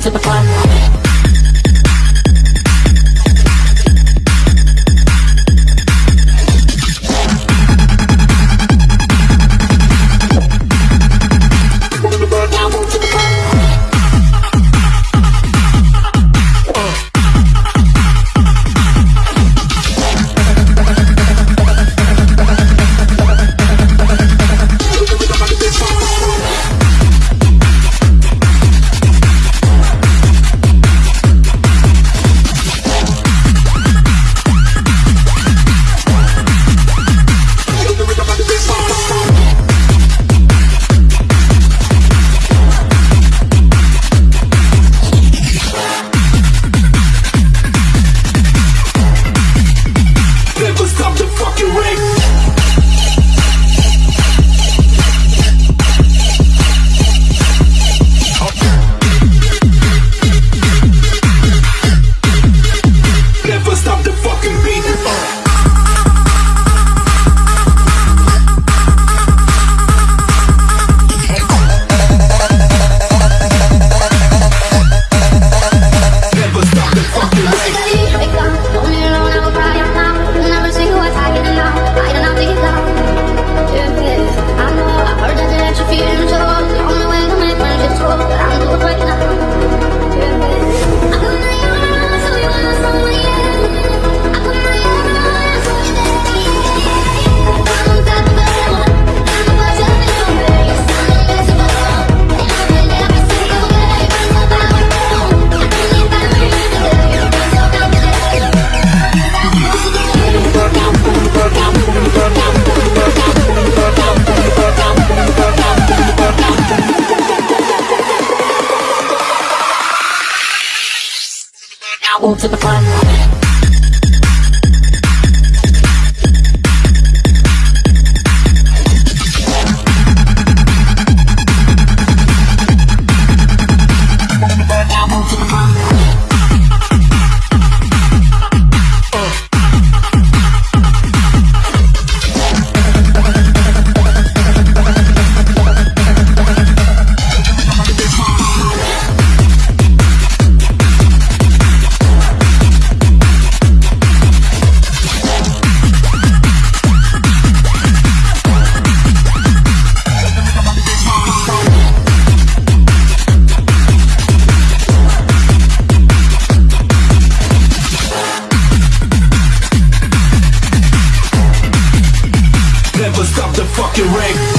To the front. Fucking rave.